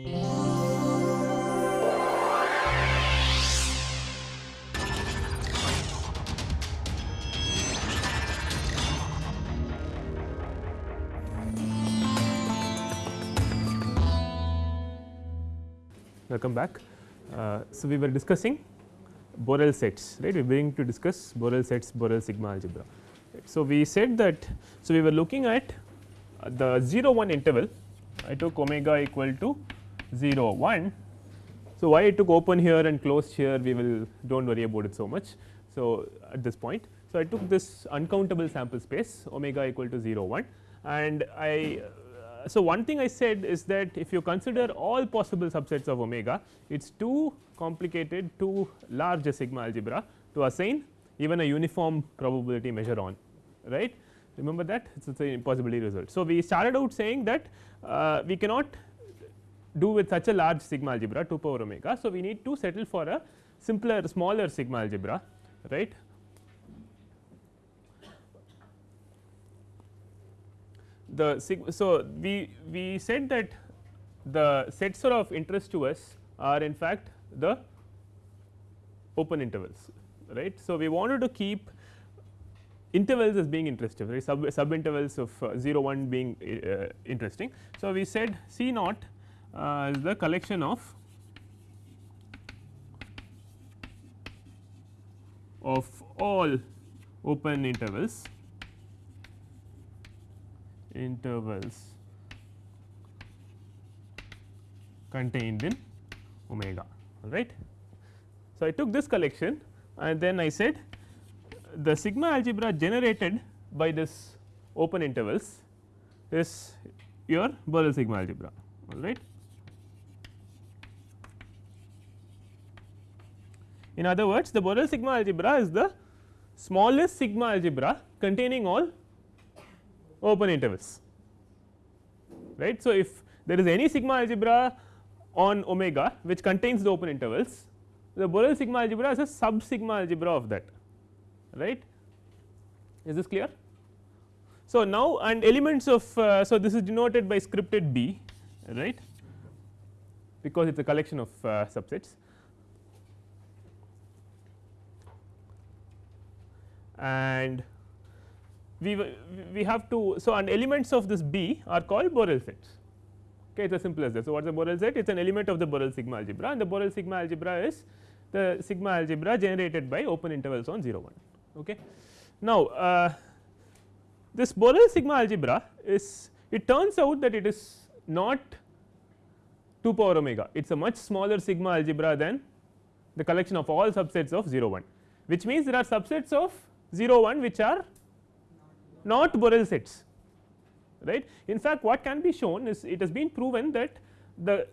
Welcome back. Uh, so, we were discussing Borel sets right we are going to discuss Borel sets Borel sigma algebra. Right. So, we said that so we were looking at the 0 1 interval I took omega equal to 0 1. So, why I took open here and closed here we will do not worry about it so much. So, at this point. So, I took this uncountable sample space omega equal to 0 1 and I uh, so one thing I said is that if you consider all possible subsets of omega it is too complicated too large a sigma algebra to assign even a uniform probability measure on right remember that it is an impossibility result. So, we started out saying that uh, we cannot do with such a large sigma algebra 2 power omega. So, we need to settle for a simpler smaller sigma algebra right. The so we we said that the sets are of interest to us are in fact the open intervals right. So, we wanted to keep intervals as being interesting right sub, sub intervals of uh, 0 1 being uh, interesting. So, we said C naught Uh, is the collection of of all open intervals intervals contained in omega all right. So, I took this collection and then I said the sigma algebra generated by this open intervals is your Borel sigma algebra all right. In other words the Borel sigma algebra is the smallest sigma algebra containing all open intervals. Right. So, if there is any sigma algebra on omega which contains the open intervals the Borel sigma algebra is a sub sigma algebra of that. Right? Is this clear. So, now and elements of uh, so this is denoted by scripted B right? Because it is a collection of uh, subsets and we we have to so and elements of this B are called Borel sets okay it is as simple as that. So, what is a Borel set it is an element of the Borel sigma algebra and the Borel sigma algebra is the sigma algebra generated by open intervals on 0 1 Okay. Now, uh, this Borel sigma algebra is it turns out that it is not 2 power omega it is a much smaller sigma algebra than the collection of all subsets of 0 1 which means there are subsets of 0 1 which are not Borel sets right. In fact, what can be shown is it has been proven that the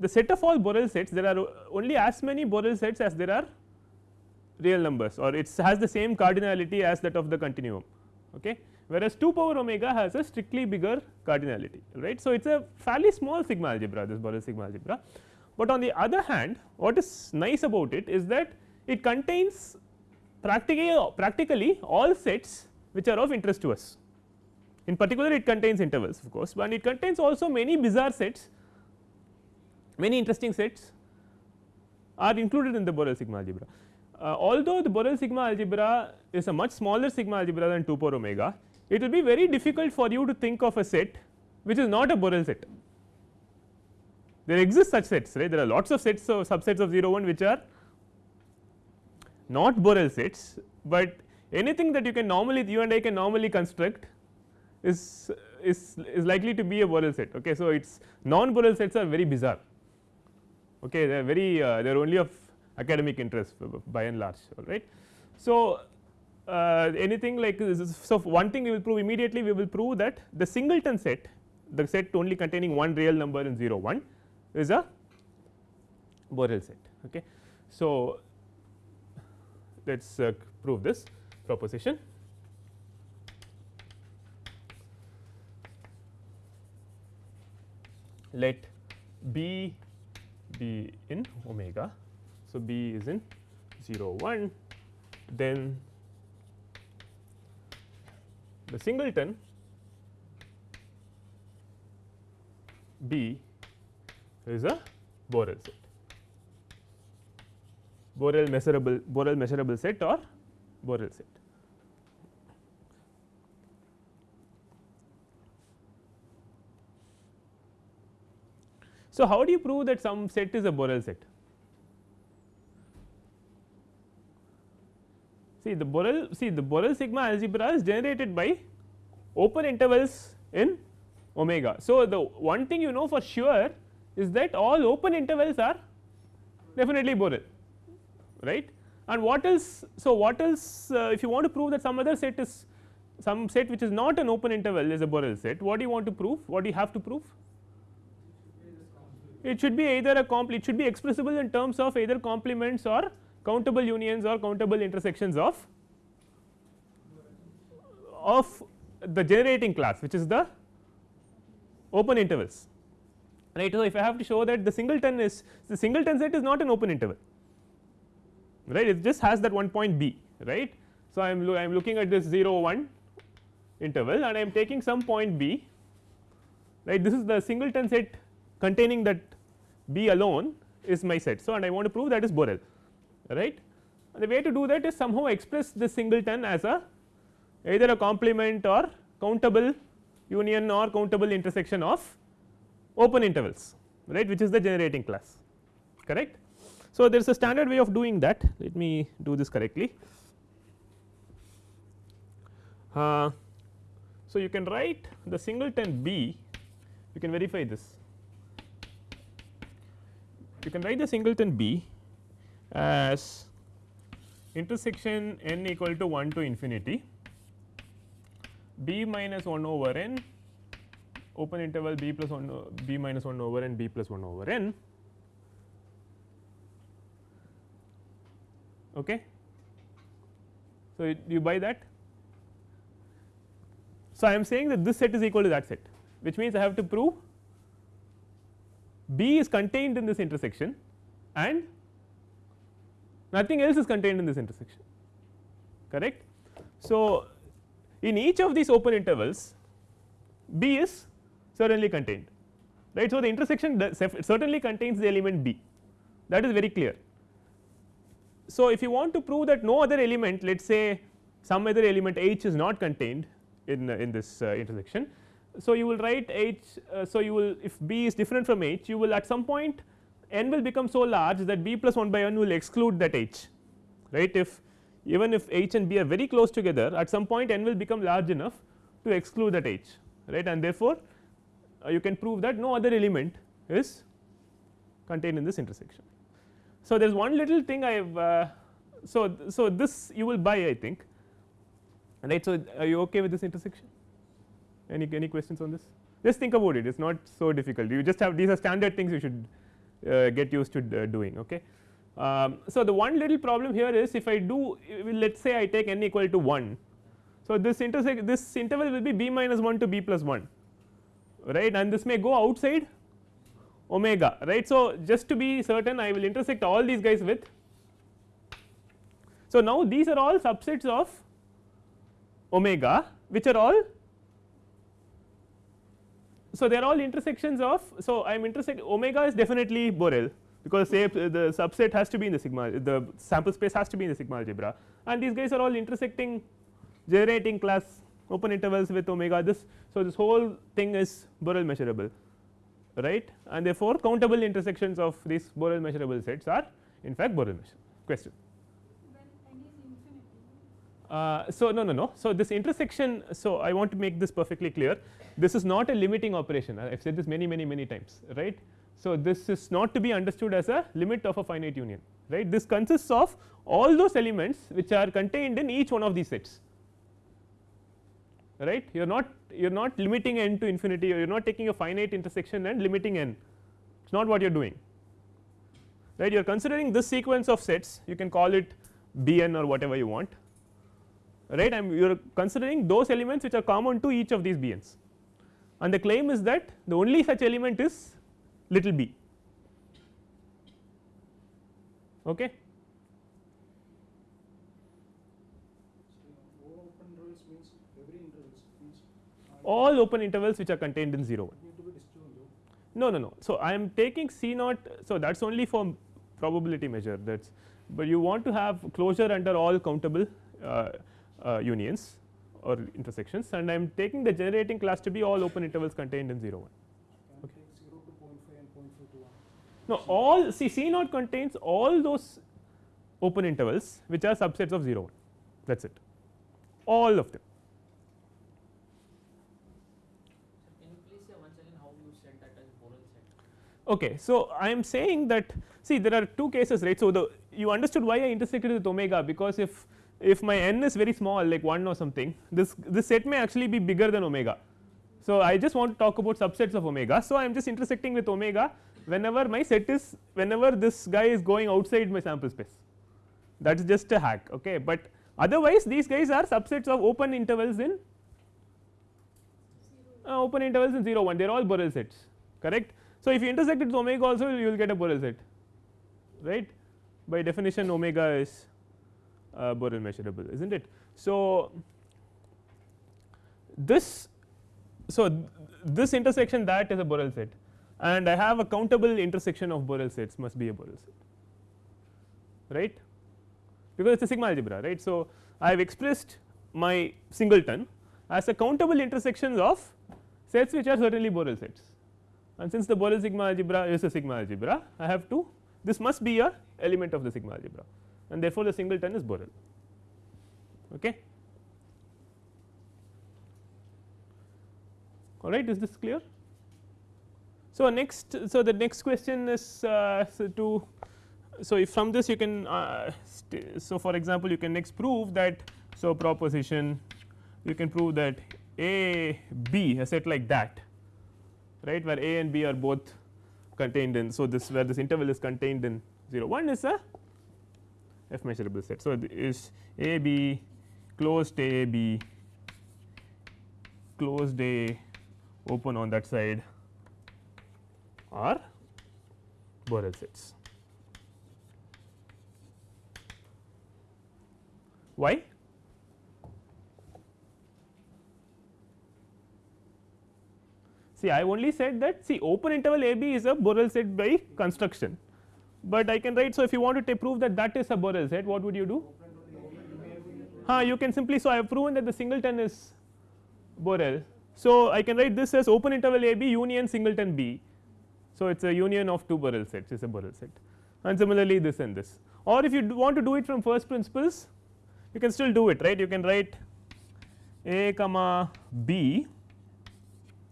the set of all Borel sets there are only as many Borel sets as there are real numbers or it has the same cardinality as that of the continuum okay whereas 2 power omega has a strictly bigger cardinality right. So, it is a fairly small sigma algebra this Borel sigma algebra, but on the other hand what is nice about it is that it contains practically practically all sets which are of interest to us. In particular it contains intervals of course, but it contains also many bizarre sets many interesting sets are included in the Borel sigma algebra uh, although the Borel sigma algebra is a much smaller sigma algebra than 2 power omega, it will be very difficult for you to think of a set which is not a Borel set. There exist such sets right there are lots of sets of subsets of 0 1 which are not Borel sets, but anything that you can normally you and I can normally construct is is is likely to be a Borel set. Okay. So, its non Borel sets are very bizarre okay they are very uh, they are only of academic interest by and large all right. So, uh, anything like this so one thing we will prove immediately we will prove that the singleton set the set only containing one real number in 0 1 is a Borel set okay. So, let us uh, prove this proposition. Let B be in omega so, B is in 0 1 then the singleton B is a Borel set. Borel measurable Borel measurable set or Borel set. So, how do you prove that some set is a Borel set? See the Borel see the Borel sigma algebra is generated by open intervals in omega. So, the one thing you know for sure is that all open intervals are definitely Borel right and what else. So, what else uh, if you want to prove that some other set is some set which is not an open interval is a Borel set what do you want to prove what do you have to prove it should be either a compl it should be expressible in terms of either complements or countable unions or countable intersections of of the generating class which is the open intervals right. So, if I have to show that the singleton is the singleton set is not an open interval right it just has that one point b right. So, I am I am looking at this 0 1 interval and I am taking some point b right this is the singleton set containing that b alone is my set. So, and I want to prove that is Borel right. And the way to do that is somehow express this singleton as a either a complement or countable union or countable intersection of open intervals right which is the generating class correct. So, there is a standard way of doing that. Let me do this correctly. Uh, so, you can write the singleton B. You can verify this. You can write the singleton B as intersection n equal to 1 to infinity b minus 1 over n open interval b plus 1 b minus 1 over n b plus 1 over n okay. So, you buy that. So, I am saying that this set is equal to that set which means I have to prove B is contained in this intersection and nothing else is contained in this intersection correct. So, in each of these open intervals B is certainly contained right. So, the intersection certainly contains the element B that is very clear. So, if you want to prove that no other element let us say some other element H is not contained in, in this uh, intersection. So, you will write H. Uh, so, you will if B is different from H you will at some point n will become so large that B plus 1 by n will exclude that H right if even if H and B are very close together at some point n will become large enough to exclude that H right and therefore, uh, you can prove that no other element is contained in this intersection. So, there is one little thing I have uh, so, so this you will buy I think. Right. So, are you okay with this intersection? Any any questions on this? Just think about it. It is not so difficult. You just have these are standard things you should uh, get used to uh, doing okay. Um, so, the one little problem here is if I do let us say I take n equal to 1. So, this intersect this interval will be b minus 1 to b plus 1 right? And this may go outside omega right. So, just to be certain I will intersect all these guys with. So, now these are all subsets of omega which are all so they are all intersections of so I am intersect omega is definitely Borel because say the subset has to be in the sigma the sample space has to be in the sigma algebra and these guys are all intersecting generating class open intervals with omega this. So, this whole thing is Borel measurable right and therefore, countable intersections of these Borel measurable sets are in fact Borel measurable question. Uh, so, no no no. So, this intersection so I want to make this perfectly clear this is not a limiting operation I have said this many many many times right. So, this is not to be understood as a limit of a finite union right this consists of all those elements which are contained in each one of these sets right? You are not you are not limiting n to infinity. Or you are not taking a finite intersection and limiting n. It is not what you are doing. Right? You are considering this sequence of sets. You can call it bn or whatever you want. Right? I am you are considering those elements which are common to each of these bn's. And the claim is that the only such element is little b. Okay all open intervals which are contained in 0 1 no no no. So, I am taking C naught. So, that is only for probability measure that is, but you want to have closure under all countable uh, uh, unions or intersections and I am taking the generating class to be all open intervals contained in 0 1. Okay. 0 to 0.5 and 0.4 to 1. No all see C naught contains all those open intervals which are subsets of 0 1 that is it all of them. Okay, so I am saying that see there are two cases right. So, the you understood why I intersected with omega because if if my n is very small like 1 or something this this set may actually be bigger than omega. So, I just want to talk about subsets of omega. So, I am just intersecting with omega whenever my set is whenever this guy is going outside my sample space that is just a hack okay, but otherwise these guys are subsets of open intervals in uh, open intervals in 0 1 they are all Borel sets correct. So, if you intersect it with omega also you will get a Borel set right by definition omega is uh, Borel measurable is not it. So, this so th this intersection that is a Borel set and I have a countable intersection of Borel sets must be a Borel set right because it is a sigma algebra right. So, I have expressed my singleton as a countable intersections of sets which are certainly Borel sets and since the Borel sigma algebra is a sigma algebra I have to this must be a element of the sigma algebra and therefore, the singleton is Borel. Okay. All right, is this clear? So, next so the next question is uh, so to so if from this you can uh, so for example, you can next prove that so proposition you can prove that a b a set like that right where a and b are both contained in. So, this where this interval is contained in 0 1 is a f measurable set. So, is a b closed a b closed a open on that side are Borel sets. Why? See I only said that see open interval a b is a Borel set by construction, but I can write. So, if you want to prove that that is a Borel set what would you do? Huh, you can simply so I have proven that the singleton is Borel. So, I can write this as open interval a b union singleton b. So, it is a union of two Borel sets is a Borel set and similarly this and this or if you want to do it from first principles you can still do it right you can write a comma b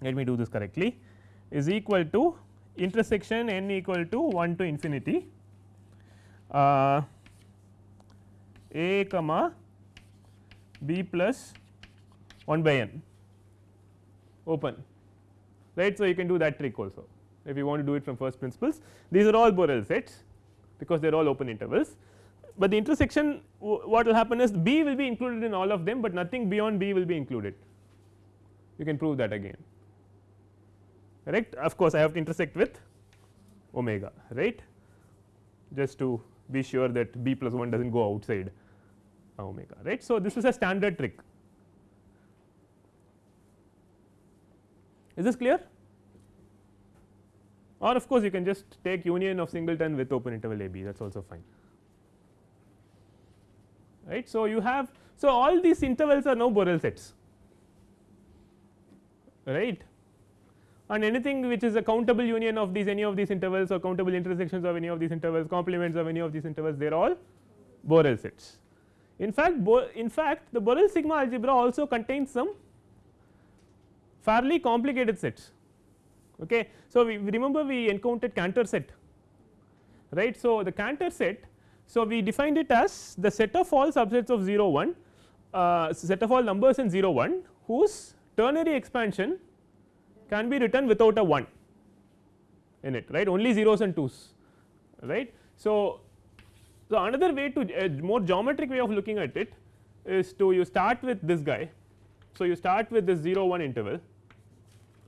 let me do this correctly. Is equal to intersection n equal to 1 to infinity uh, a comma b plus 1 by n. Open. Right. So, you can do that trick also. If you want to do it from first principles these are all Borel sets because they are all open intervals, but the intersection what will happen is b will be included in all of them, but nothing beyond b will be included. You can prove that again correct? Of course, I have to intersect with omega right? Just to be sure that b plus 1 does not go outside uh, omega right. So, this is a standard trick. Is this clear? Or of course, you can just take union of singleton with open interval a b that is also fine. Right. So, you have so all these intervals are now Borel sets. Right and anything which is a countable union of these any of these intervals or countable intersections of any of these intervals complements of any of these intervals they are all Borel sets. In fact, in fact the Borel sigma algebra also contains some fairly complicated sets. Okay. So, we remember we encountered Cantor set right. So, the Cantor set so we defined it as the set of all subsets of 0 1 uh, set of all numbers in 0 1 whose ternary expansion can be written without a 1 in it right only zeros and 2s right. So, so another way to a more geometric way of looking at it is to you start with this guy. So, you start with this 0 1 interval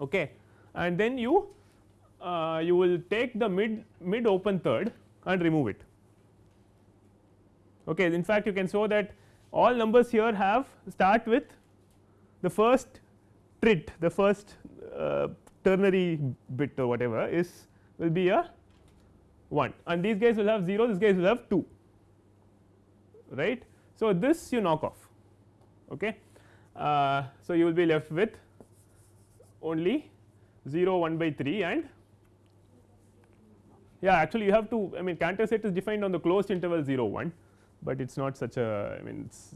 okay and then you uh, you will take the mid mid open third and remove it okay in fact you can show that all numbers here have start with the first trit the first ternary bit or whatever is will be a 1 and these guys will have 0 this guys will have 2 right. So, this you knock off. Okay. Uh, so, you will be left with only 0 1 by 3 and yeah actually you have to I mean Cantor set is defined on the closed interval 0 1, but it is not such a I mean it is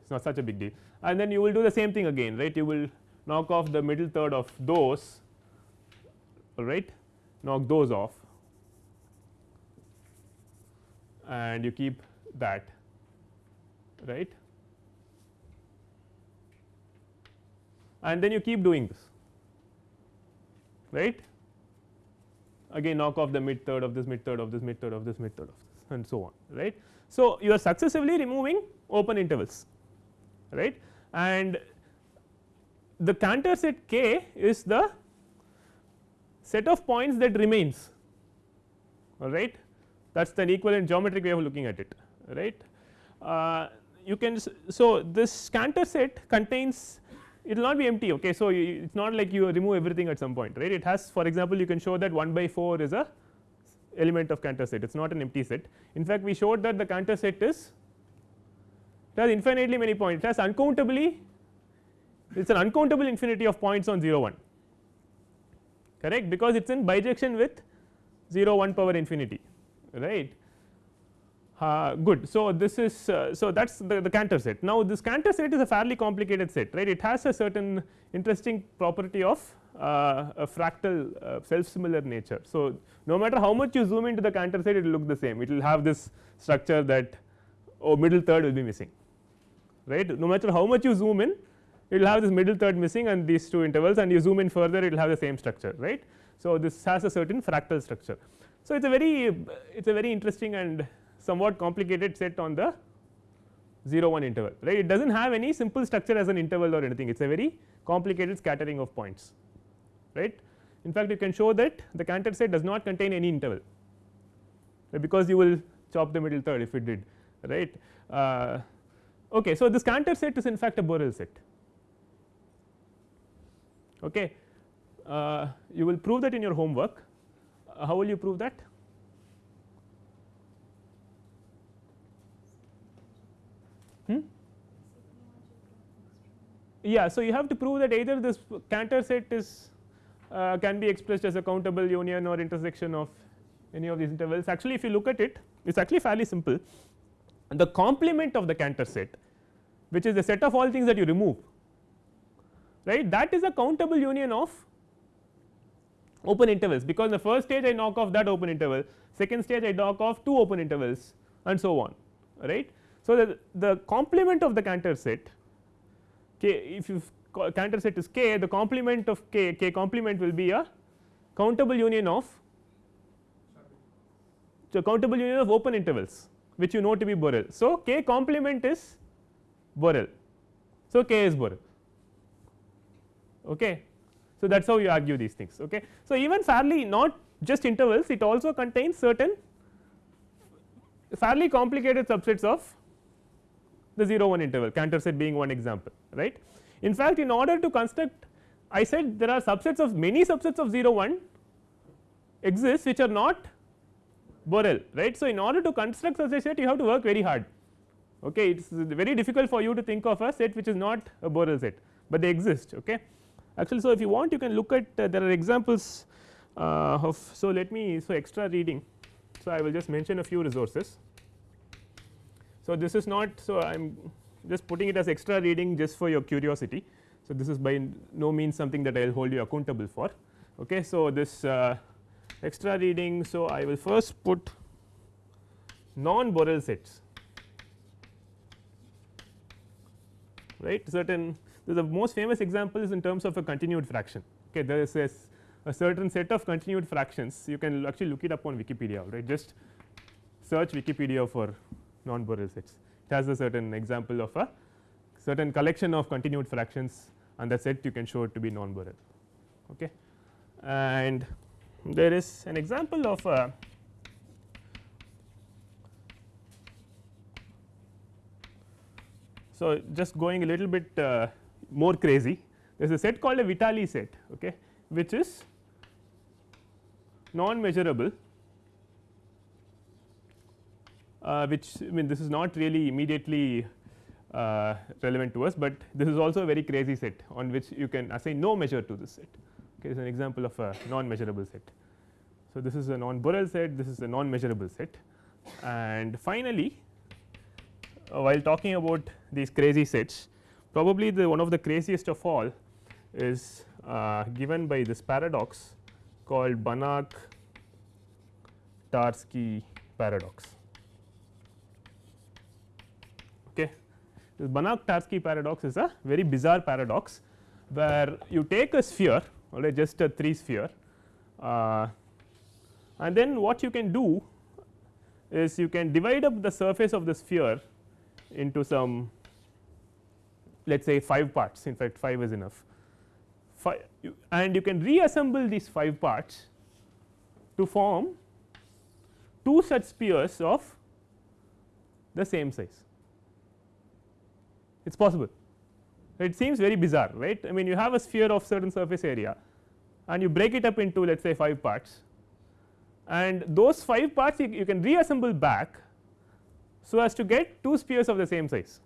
it's not such a big deal. And then you will do the same thing again right? You will knock off the middle third of those all right knock those off and you keep that right? And then you keep doing this right? Again knock off the mid third of this mid third of this mid third of this mid third of this and so on right. So, you are successively removing open intervals right? And the Cantor set K is the set of points that remains all right? That is the equivalent geometric way of looking at it right. Uh, you can so this Cantor set contains it will not be empty okay? So it is not like you remove everything at some point right? It has for example you can show that 1 by 4 is a element of Cantor set. It is not an empty set. In fact we showed that the Cantor set is it has infinitely many points. It has uncountably it is an uncountable infinity of points on 0 1 correct? Because it is in bijection with 0 1 power infinity. Right? Uh, good. So, this is uh, so that is the, the Cantor set. Now, this Cantor set is a fairly complicated set right? It has a certain interesting property of uh, a fractal uh, self similar nature. So, no matter how much you zoom into the Cantor set it will look the same. It will have this structure that oh middle third will be missing. Right? No matter how much you zoom in it will have this middle third missing and these two intervals and you zoom in further it will have the same structure right. So, this has a certain fractal structure. So, it is a very it is a very interesting and somewhat complicated set on the 0 1 interval right it does not have any simple structure as an interval or anything it is a very complicated scattering of points right. In fact, you can show that the Cantor set does not contain any interval because you will chop the middle third if it did right. Uh, okay, so, this Cantor set is in fact a Borel set okay. Uh, you will prove that in your homework uh, how will you prove that hmm? yeah so you have to prove that either this Cantor set is uh, can be expressed as a countable union or intersection of any of these intervals actually if you look at it it is actually fairly simple the complement of the Cantor set which is the set of all things that you remove right that is a countable union of open intervals because in the first stage I knock off that open interval second stage I knock off two open intervals and so on right. So, the, the complement of the Cantor set k if you Cantor set is k the complement of k k complement will be a countable union of so countable union of open intervals which you know to be Borel. So, k complement is Borel. So, k is Borel okay. So, that is how you argue these things okay. So, even fairly not just intervals it also contains certain fairly complicated subsets of the 0 1 interval Cantor set being one example right. In fact, in order to construct I said there are subsets of many subsets of 0 1 exist which are not Borel right. So, in order to construct such a set you have to work very hard okay it is very difficult for you to think of a set which is not a Borel set, but they exist okay. Actually, so if you want you can look at uh, there are examples uh, of so let me so extra reading. So, I will just mention a few resources. So, this is not so I am just putting it as extra reading just for your curiosity. So, this is by no means something that I will hold you accountable for. Okay. So, this uh, extra reading. So, I will first put non Borel sets right certain the most famous example is in terms of a continued fraction. Okay there is a, a certain set of continued fractions you can actually look it up on wikipedia right? Just search wikipedia for non Borel sets. It has a certain example of a certain collection of continued fractions and that set you can show it to be non Borel okay? And there is an example of a so just going a little bit uh, more crazy. There is a set called a Vitali set okay which is non measurable uh, which I mean this is not really immediately uh, relevant to us, but this is also a very crazy set on which you can assign no measure to this set. Okay, is an example of a non measurable set. So, this is a non Borel set this is a non measurable set. And finally, uh, while talking about these crazy sets probably the one of the craziest of all is uh, given by this paradox called Banach Tarski paradox. Okay. This Banach Tarski paradox is a very bizarre paradox where you take a sphere or just a 3 sphere uh, and then what you can do is you can divide up the surface of the sphere into some let us say 5 parts. In fact 5 is enough. And you can reassemble these 5 parts to form 2 such spheres of the same size. It is possible. It seems very bizarre right? I mean you have a sphere of certain surface area and you break it up into let us say 5 parts. And those 5 parts you, you can reassemble back so as to get 2 spheres of the same size.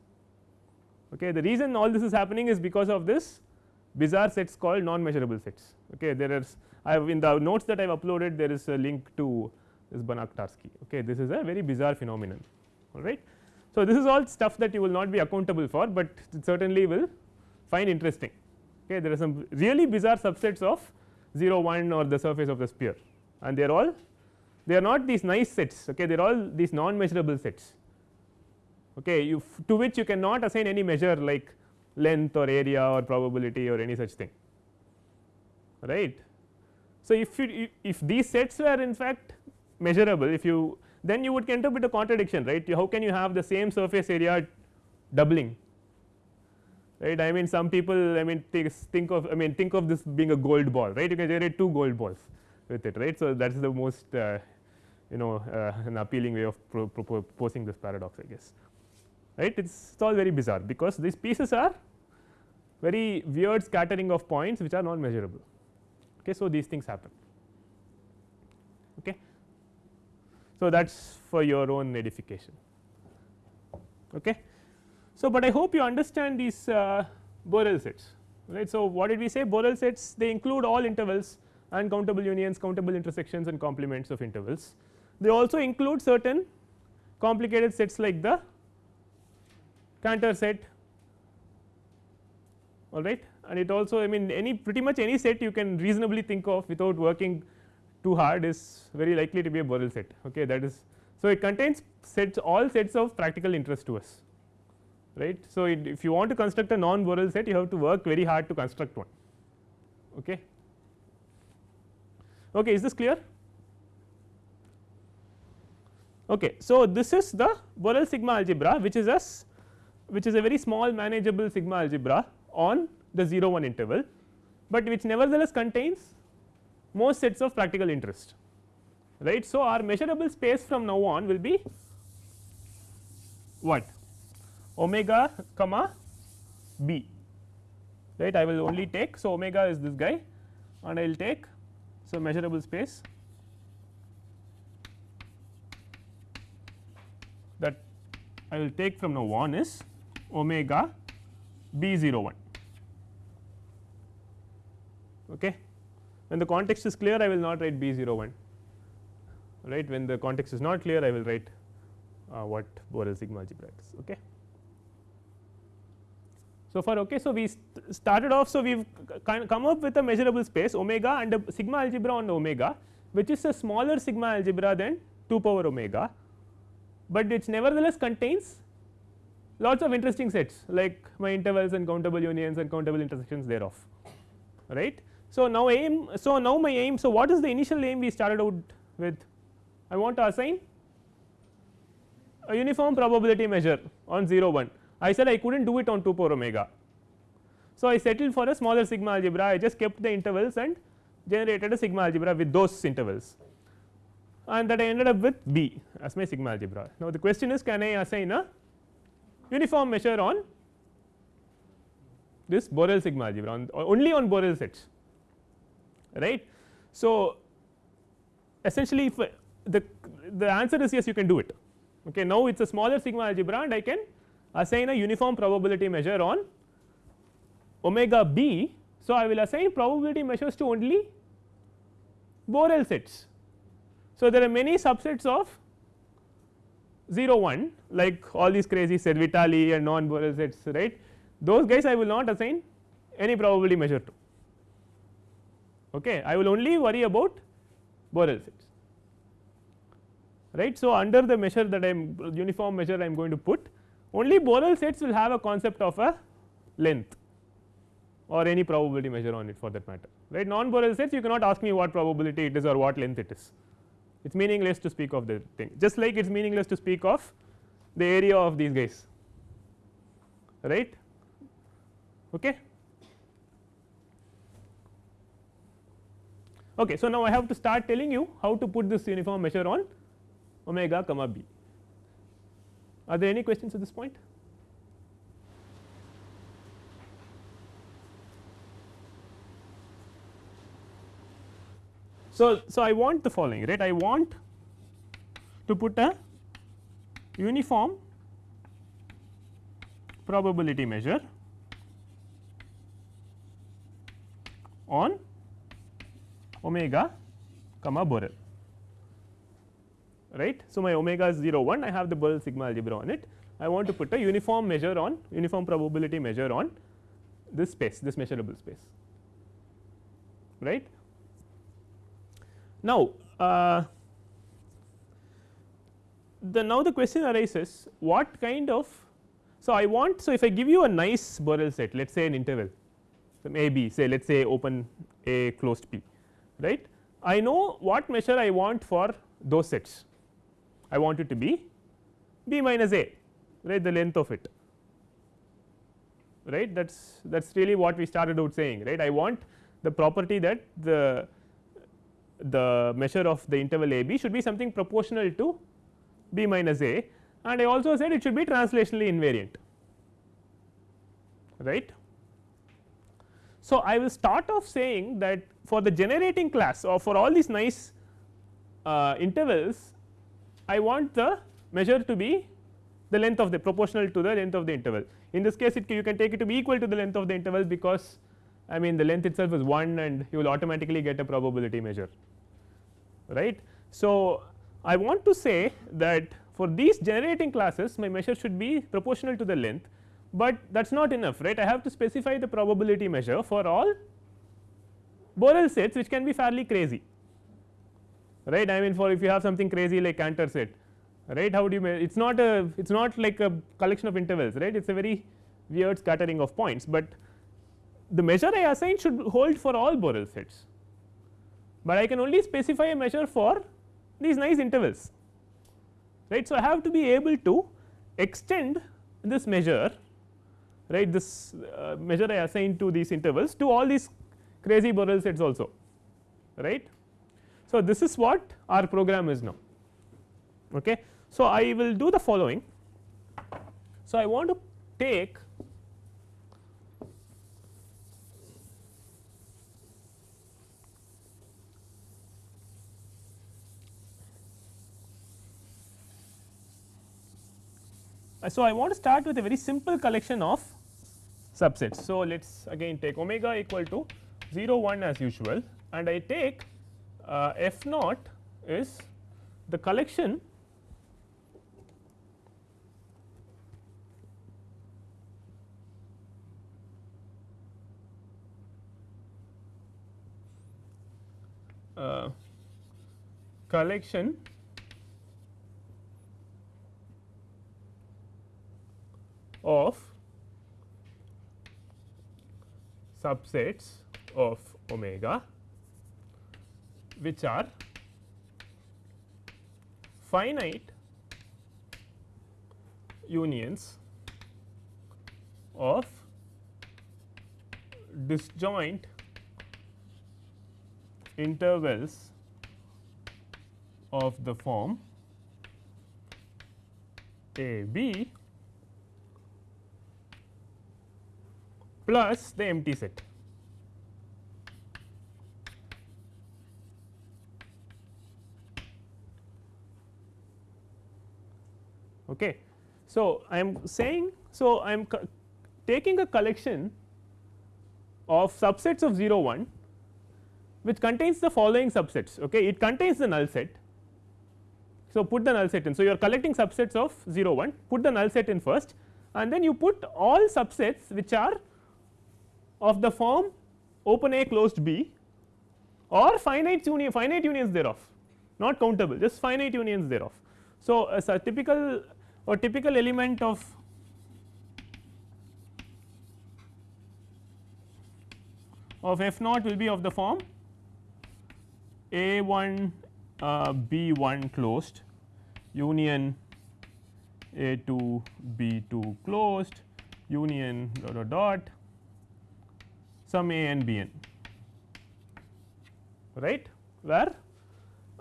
Okay. The reason all this is happening is because of this bizarre sets called non measurable sets. Okay. There is I have in the notes that I have uploaded there is a link to this Banach Tarski. Okay. This is a very bizarre phenomenon all right. So, this is all stuff that you will not be accountable for, but it certainly will find interesting. Okay. There are some really bizarre subsets of 0 1 or the surface of the sphere and they are all they are not these nice sets okay they are all these non measurable sets okay you to which you cannot assign any measure like length or area or probability or any such thing. Right. So, if you if these sets were in fact measurable if you then you would up with a contradiction right? How can you have the same surface area doubling? Right? I mean some people I mean think of I mean think of this being a gold ball right? You can generate two gold balls with it right. So, that is the most uh, you know uh, an appealing way of pro proposing this paradox I guess right? It is all very bizarre because these pieces are very weird scattering of points which are non measurable okay so these things happen. Okay? So that is for your own edification. Okay? So but i hope you understand these uh, borel sets right? So what did we say? Borel sets they include all intervals uncountable unions countable intersections and complements of intervals. They also include certain complicated sets like the Cantor set. All right? And it also I mean any pretty much any set you can reasonably think of without working too hard is very likely to be a Borel set. Okay? That is so it contains sets all sets of practical interest to us. Right? So it, if you want to construct a non Borel set you have to work very hard to construct one. Okay? Okay is this clear? Okay so this is the Borel sigma algebra which is a which is a very small manageable sigma algebra on the 0 1 interval, but which nevertheless contains most sets of practical interest right. So, our measurable space from now on will be what omega comma b right I will only take. So, omega is this guy and I will take so measurable space that I will take from now on is omega b 0 1 okay? When the context is clear I will not write b 0 1 right? When the context is not clear I will write uh, what Borel sigma algebra is. Okay? So far okay so we st started off so we've kind come up with a measurable space omega and a sigma algebra on omega which is a smaller sigma algebra than 2 power omega but it nevertheless contains lots of interesting sets like my intervals and countable unions and countable intersections thereof right. So, now aim so now my aim so what is the initial aim we started out with I want to assign a uniform probability measure on 0 1 I said I could not do it on 2 power omega. So, I settled for a smaller sigma algebra I just kept the intervals and generated a sigma algebra with those intervals and that I ended up with B as my sigma algebra. Now, the question is can I assign a uniform measure on this Borel sigma algebra on only on Borel sets right. So, essentially if uh, the the answer is yes you can do it okay now it is a smaller sigma algebra and I can assign a uniform probability measure on omega b. So, I will assign probability measures to only Borel sets. So, there are many subsets of 0 1 like all these crazy Servitali and non Borel sets right? Those guys I will not assign any probability measure to. Okay? I will only worry about Borel sets. Right. So, under the measure that I am uniform measure I am going to put only Borel sets will have a concept of a length or any probability measure on it for that matter. Right? Non Borel sets you cannot ask me what probability it is or what length it is it is meaningless to speak of the thing. Just like it is meaningless to speak of the area of these guys. Right? Okay? Okay so now i have to start telling you how to put this uniform measure on omega comma b. Are there any questions at this point So, so I want the following right I want to put a uniform probability measure on omega comma Borel right. So, my omega is 0 1 I have the Borel sigma algebra on it I want to put a uniform measure on uniform probability measure on this space this measurable space right. Now, uh, the now the question arises what kind of so I want so if I give you a nice Borel set let us say an interval so a b say let us say open a closed p right? I know what measure I want for those sets. I want it to be b minus a right the length of it right? That is that is really what we started out saying right? I want the property that the the measure of the interval a b should be something proportional to b minus a and I also said it should be translationally invariant right. So, I will start off saying that for the generating class or for all these nice uh, intervals I want the measure to be the length of the proportional to the length of the interval. In this case it you can take it to be equal to the length of the interval because I mean the length itself is 1 and you will automatically get a probability measure right. So, I want to say that for these generating classes my measure should be proportional to the length, but that is not enough right? I have to specify the probability measure for all Borel sets which can be fairly crazy right? I mean for if you have something crazy like Cantor set right? How do you it is not a it is not like a collection of intervals right? It is a very weird scattering of points, but the measure I assign should hold for all Borel sets but I can only specify a measure for these nice intervals right. So, I have to be able to extend this measure right this uh, measure I assign to these intervals to all these crazy Borel sets also right. So, this is what our program is now. Okay. So, I will do the following. So, I want to take so, I want to start with a very simple collection of subsets. So, let us again take omega equal to 0 1 as usual and I take uh, f naught is the collection uh, collection of subsets of omega which are finite unions of disjoint intervals of the form a b plus the empty set. Okay. So, I am saying so I am taking a collection of subsets of 0 1 which contains the following subsets okay it contains the null set so put the null set in so you are collecting subsets of 0 1 put the null set in first and then you put all subsets which are of the form open A closed B or finite union finite unions thereof not countable just finite unions thereof. So, as a typical or typical element of of f naught will be of the form a 1 uh, b 1 closed union a 2 b 2 closed union dot dot dot some a n b n right? Where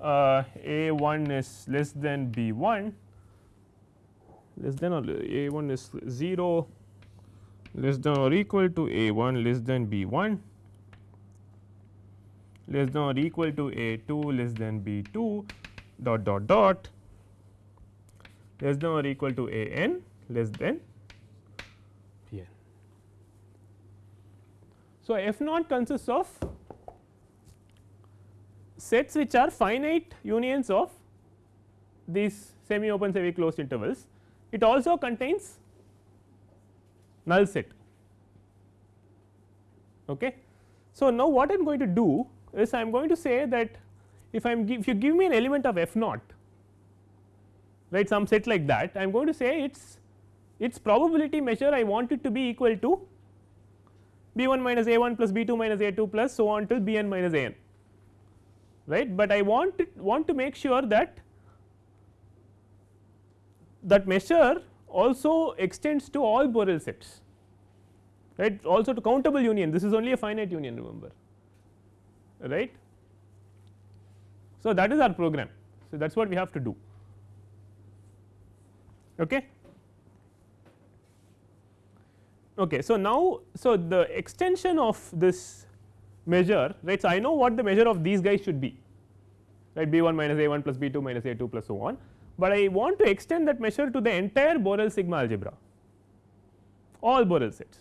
uh, a 1 is less than b 1 less than or a 1 is 0 less than or equal to a 1 less than b 1 less than or equal to a 2 less than b 2 dot dot dot. Less than or equal to a n less than p n. So, f naught consists of sets which are finite unions of these semi open semi closed intervals. It also contains null set. Okay. So, now what I am going to do is I am going to say that if I am if you give me an element of f naught right some set like that I am going to say its its probability measure I want it to be equal to b 1 minus a 1 plus b 2 minus a 2 plus so on till b n minus a n right, but I want it, want to make sure that that measure also extends to all Borel sets right also to countable union this is only a finite union remember right. So, that is our program. So, that is what we have to do. Okay. Okay. So, now, so the extension of this measure right. So, I know what the measure of these guys should be right b 1 minus a 1 plus b 2 minus a 2 plus so on, but I want to extend that measure to the entire Borel sigma algebra all Borel sets.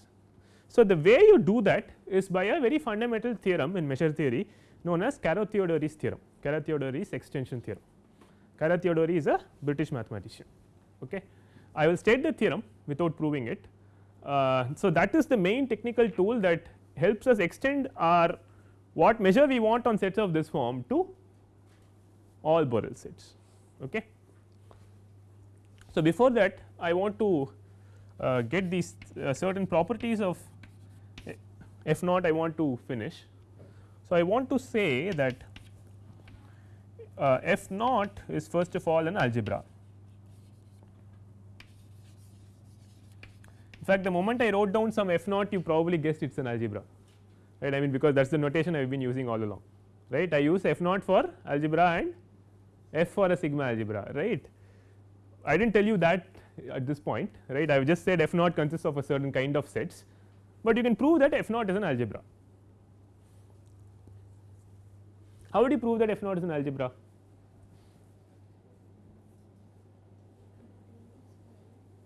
So, the way you do that is by a very fundamental theorem in measure theory known as Carathéodory's theorem, Carathéodory's extension theorem. Carathéodory is a British mathematician. Okay. I will state the theorem without proving it. Uh, so, that is the main technical tool that helps us extend our what measure we want on sets of this form to all Borel sets. Okay. So, before that I want to uh, get these uh, certain properties of f naught I want to finish. So, I want to say that uh, f naught is first of all an algebra. Fact, the moment I wrote down some f naught you probably guessed it is an algebra right I mean because that is the notation I have been using all along right I use f naught for algebra and f for a sigma algebra right. I did not tell you that at this point right I have just said f naught consists of a certain kind of sets but you can prove that f naught is an algebra. How would you prove that f naught is an algebra?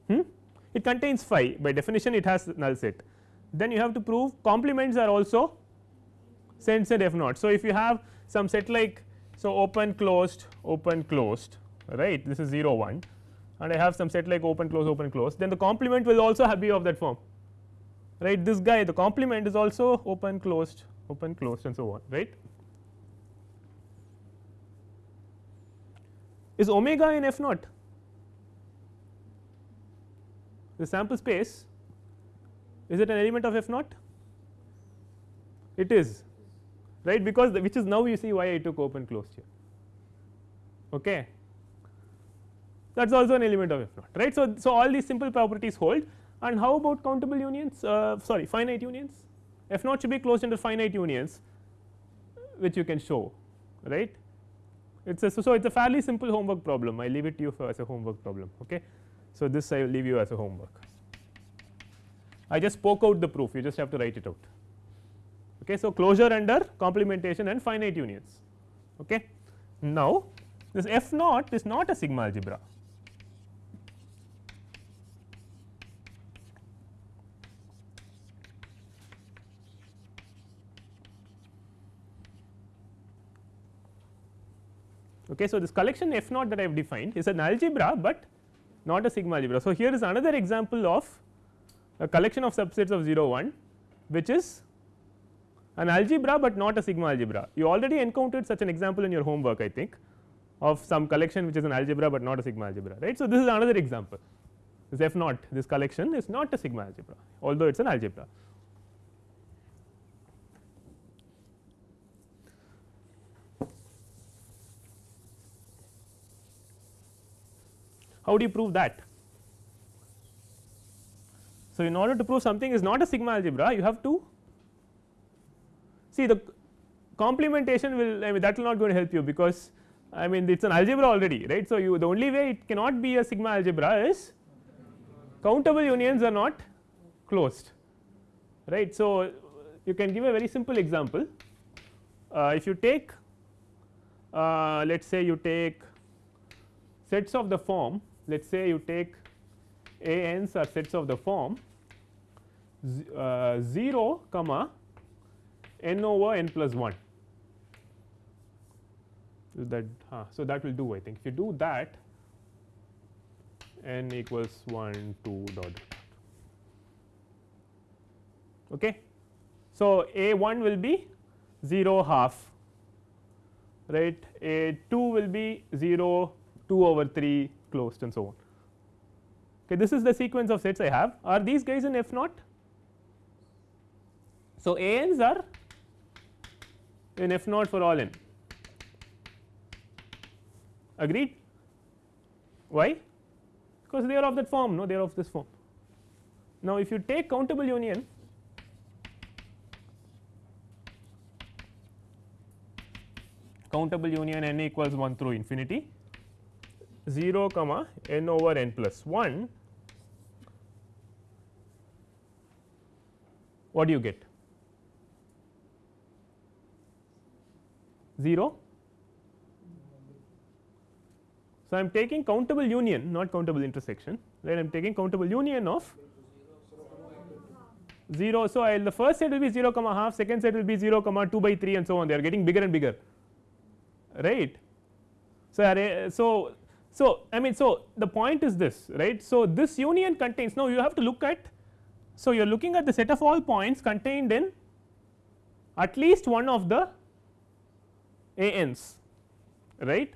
Hmm? It contains phi by definition it has null set. Then you have to prove complements are also sets at f naught. So, if you have some set like so open closed open closed right this is 0 1 and I have some set like open close open close then the complement will also have be of that form right this guy the complement is also open closed open closed and so on right. Is omega in f naught the sample space is it an element of f naught? It is right? Because which is now you see why I took open closed here. Okay? That is also an element of f naught right. So, so all these simple properties hold. And how about countable unions? Uh, sorry finite unions? F naught should be closed under finite unions which you can show right? It is a so, so it is a fairly simple homework problem. I leave it to you for as a homework problem okay. So, this I will leave you as a homework. I just spoke out the proof you just have to write it out. Okay. So, closure under complementation and finite unions. Okay. Now, this f naught is not a sigma algebra. Okay. So, this collection f naught that I have defined is an algebra, but not a sigma algebra. So, here is another example of a collection of subsets of 0 1 which is an algebra, but not a sigma algebra. You already encountered such an example in your homework I think of some collection which is an algebra, but not a sigma algebra right. So, this is another example this f naught this collection is not a sigma algebra although it is an algebra. How do you prove that? So, in order to prove something is not a sigma algebra you have to see the complementation will I mean that will not going to help you because I mean it is an algebra already right. So, you the only way it cannot be a sigma algebra is countable unions are not closed right. So, you can give a very simple example uh, if you take uh, let us say you take sets of the form let us say you take a n's are sets of the form uh, 0 comma n over n plus 1 that uh, so that will do I think. If you do that n equals 1 2 dot. Okay? So a 1 will be 0 half right? A 2 will be 0 2 over 3 closed and so on. Okay this is the sequence of sets I have. Are these guys in f naught? So a n's are in f naught for all n. Agreed? Why? Because they are of that form no? They are of this form. Now if you take countable union countable union n equals 1 through infinity 0 comma n over n plus 1 what do you get 0 So, I am taking countable union not countable intersection right I am taking countable union of 0. So, I will the first set will be 0 comma half second set will be 0 comma 2 by 3 and so on they are getting bigger and bigger right. So, so, so I mean so the point is this right. So, this union contains now you have to look at so you are looking at the set of all points contained in at least one of the a n's right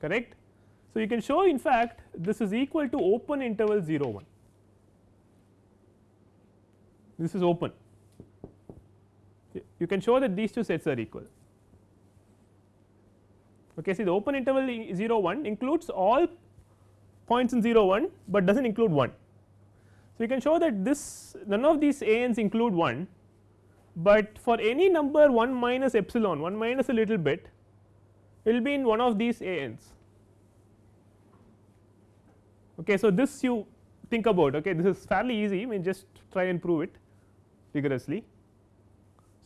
correct. So, you can show in fact this is equal to open interval 0 1 this is open you can show that these two sets are equal okay see the open interval 0 1 includes all points in 0 1 but does not include 1 so you can show that this none of these a n's include 1 but for any number 1 minus epsilon 1 minus a little bit will be in one of these a n's. Okay, so, this you think about okay this is fairly easy I mean just try and prove it rigorously.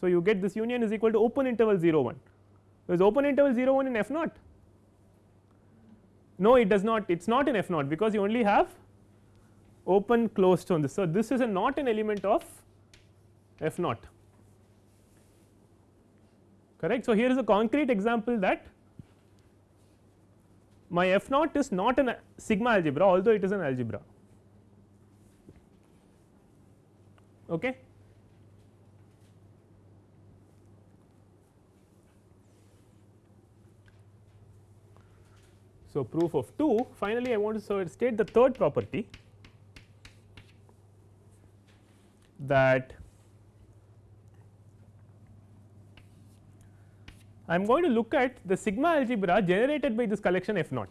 So, you get this union is equal to open interval 0 1 is open interval 0 1 in f naught. No it does not. It is not in f naught because you only have open closed on this. So, this is a not an element of f naught. Correct. So, here is a concrete example that my f naught is not an sigma algebra although it is an algebra. Okay so proof of 2 finally i want to state the third property that I am going to look at the sigma algebra generated by this collection f naught.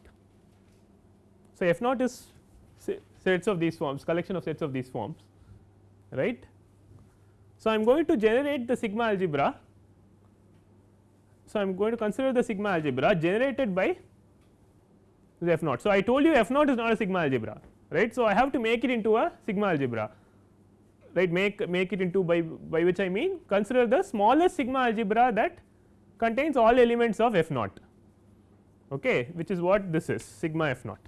So, f naught is sets of these forms collection of sets of these forms right. So, I am going to generate the sigma algebra. So, I am going to consider the sigma algebra generated by f naught. So, I told you f naught is not a sigma algebra right. So, I have to make it into a sigma algebra right make make it into by by which I mean consider the smallest sigma algebra that contains all elements of f naught okay, which is what this is sigma f naught.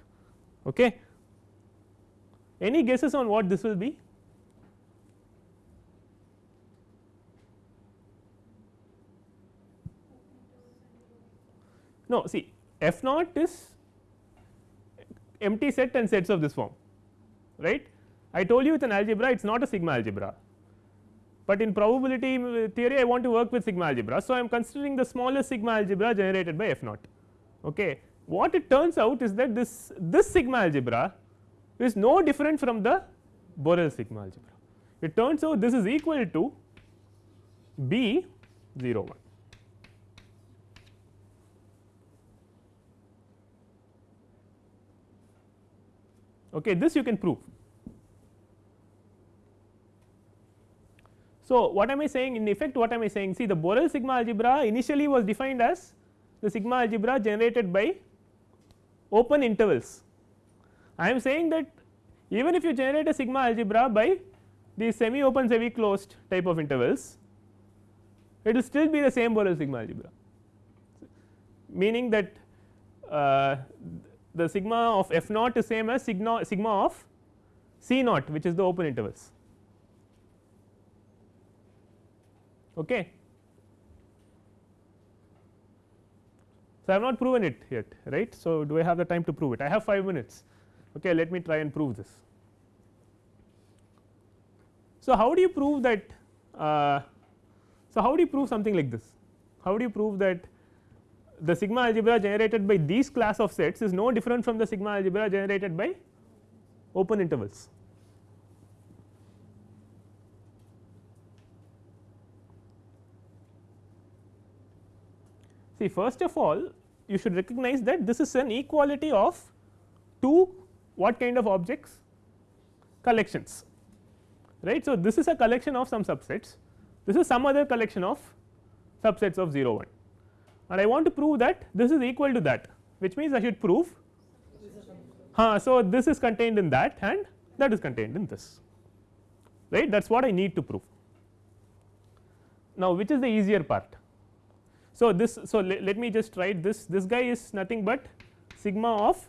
Okay. Any guesses on what this will be? no see f naught is empty set and sets of this form right. I told you with an algebra it is not a sigma algebra, but in probability theory I want to work with sigma algebra. So, I am considering the smallest sigma algebra generated by f naught. Okay. What it turns out is that this this sigma algebra is no different from the Borel sigma algebra. It turns out this is equal to B 0 1. Okay, this you can prove. So, what am I saying in effect what am I saying see the Borel sigma algebra initially was defined as the sigma algebra generated by open intervals. I am saying that even if you generate a sigma algebra by the semi open semi closed type of intervals it will still be the same Borel sigma algebra meaning that uh, the sigma of f naught is same as sigma sigma of c naught which is the open intervals. Okay? So i have not proven it yet right? So do i have the time to prove it? I have 5 minutes. Okay let me try and prove this. So how do you prove that uh, so how do you prove something like this? How do you prove that the sigma algebra generated by these class of sets is no different from the sigma algebra generated by open intervals. See first of all you should recognize that this is an equality of two what kind of objects collections right. So, this is a collection of some subsets this is some other collection of subsets of 0 1 and I want to prove that this is equal to that which means I should prove huh, so this is contained in that and that is contained in this right that is what I need to prove. Now which is the easier part so this so le, let me just write this this guy is nothing but sigma of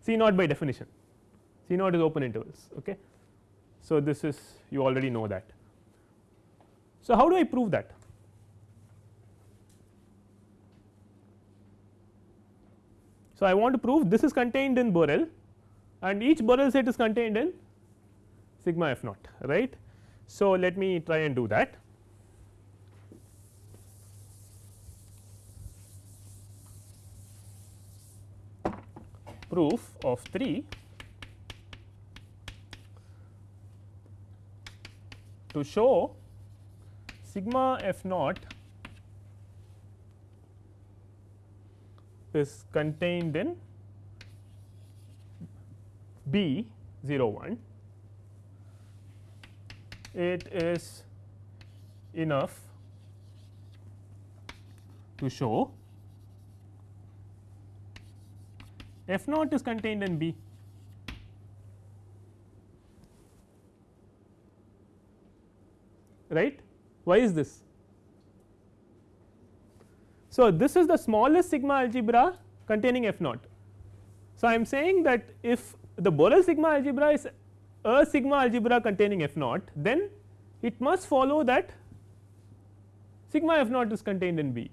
C naught by definition C naught is open intervals okay. So this is you already know that. So how do I prove that So, I want to prove this is contained in Borel and each Borel set is contained in sigma f naught right. So, let me try and do that. Proof of 3 to show sigma f naught is contained in B 0 1 it is enough to show f naught is contained in B. Right? Why is this so, this is the smallest sigma algebra containing f naught. So, I am saying that if the Borel sigma algebra is a sigma algebra containing f naught then it must follow that sigma f naught is contained in B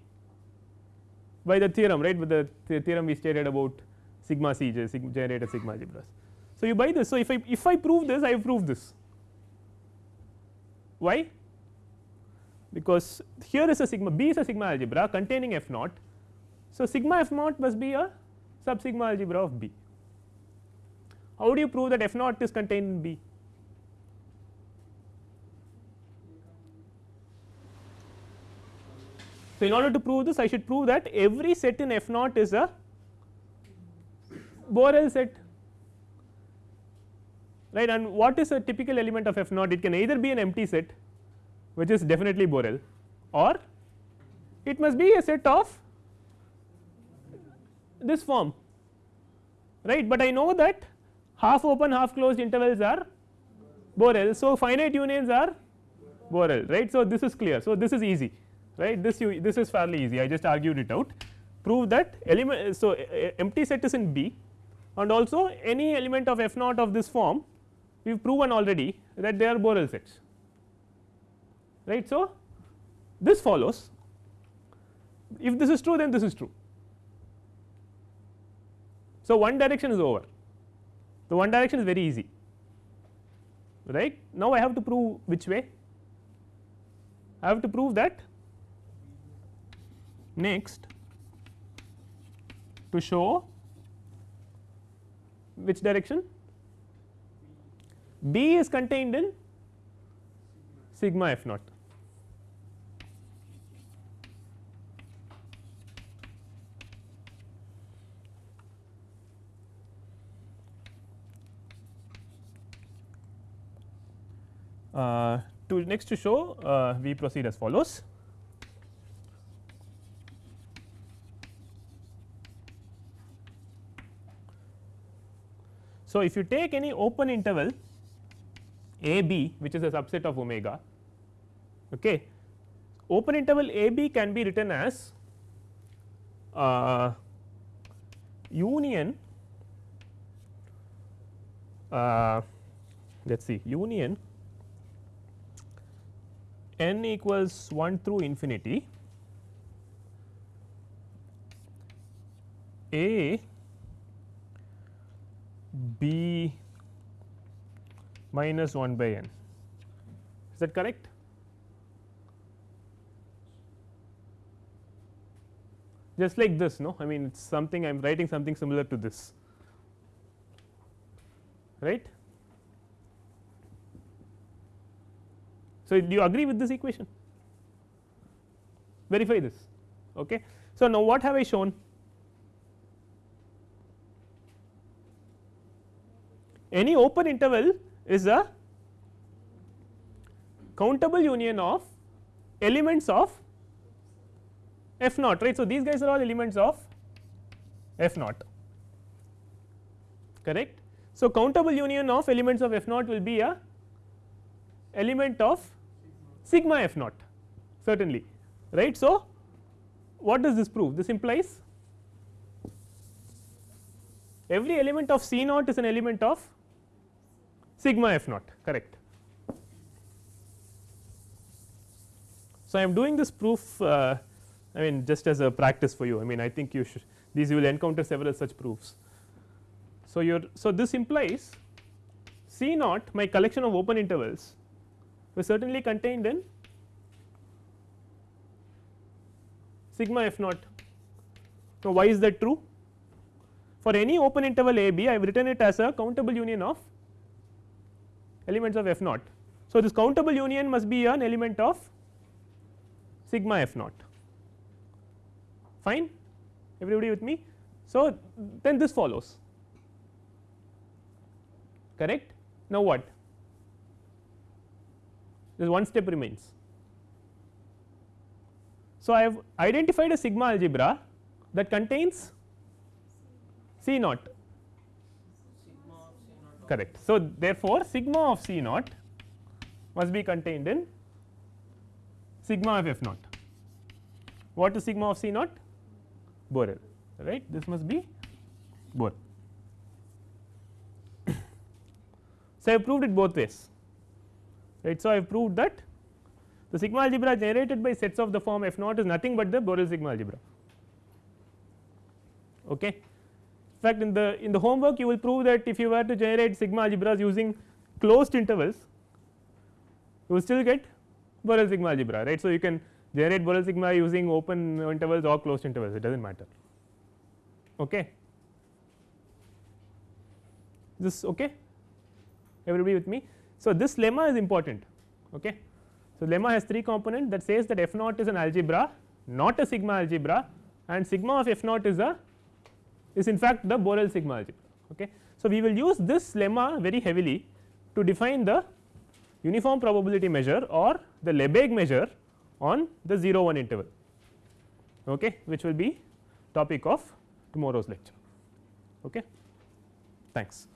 by the theorem right with the, the theorem we stated about sigma c generator sigma algebras. So, you buy this. So, if I if I prove this I have proved this why because here is a sigma B is a sigma algebra containing f naught. So, sigma f naught must be a sub sigma algebra of B. How do you prove that f naught is contained in B? So, in order to prove this I should prove that every set in f naught is a Borel set right and what is a typical element of f naught it can either be an empty set which is definitely Borel or it must be a set of this form right, but I know that half open half closed intervals are Borel. So, finite unions are Borel right. So, this is clear. So, this is easy right this you this is fairly easy I just argued it out prove that element. So, empty set is in B and also any element of f naught of this form we have proven already that they are Borel sets right. So, this follows. If this is true then this is true. So, one direction is over. The one direction is very easy. Right. Now, I have to prove which way? I have to prove that next to show which direction? B is contained in sigma f naught. Uh, to next to show uh, we proceed as follows. So, if you take any open interval a b which is a subset of omega okay, open interval a b can be written as uh, union uh, let us see union n equals 1 through infinity a b minus 1 by n. Is that correct just like this no I mean it is something I am writing something similar to this right So, do you agree with this equation? Verify this. Okay. So, now what have I shown? Any open interval is a countable union of elements of f naught right. So, these guys are all elements of f naught correct. So, countable union of elements of f naught will be a element of sigma f naught certainly right. So, what does this prove? This implies every element of C naught is an element of sigma f naught correct. So, I am doing this proof uh, I mean just as a practice for you I mean I think you should these you will encounter several such proofs. So, your so this implies C naught my collection of open intervals was certainly contained in sigma f naught. Now, why is that true? For any open interval a b I have written it as a countable union of elements of f naught. So, this countable union must be an element of sigma f naught fine everybody with me. So, then this follows correct. Now, what this one step remains. So, I have identified a sigma algebra that contains C naught correct. So, therefore, sigma of C naught must be contained in sigma of f naught. What is sigma of C naught? Borel right this must be Borel. so, I have proved it both ways right. So, I have proved that the sigma algebra generated by sets of the form f naught is nothing but the Borel sigma algebra. Okay. In fact, in the in the homework you will prove that if you were to generate sigma algebras using closed intervals you will still get Borel sigma algebra right. So, you can generate Borel sigma using open intervals or closed intervals it does not matter. Okay. This okay everybody with me. So, this lemma is important. Okay. So, lemma has three component that says that f naught is an algebra not a sigma algebra and sigma of f naught is a is in fact the Borel sigma algebra. Okay. So, we will use this lemma very heavily to define the uniform probability measure or the Lebesgue measure on the 0 1 interval okay, which will be topic of tomorrow's lecture. Okay. Thanks.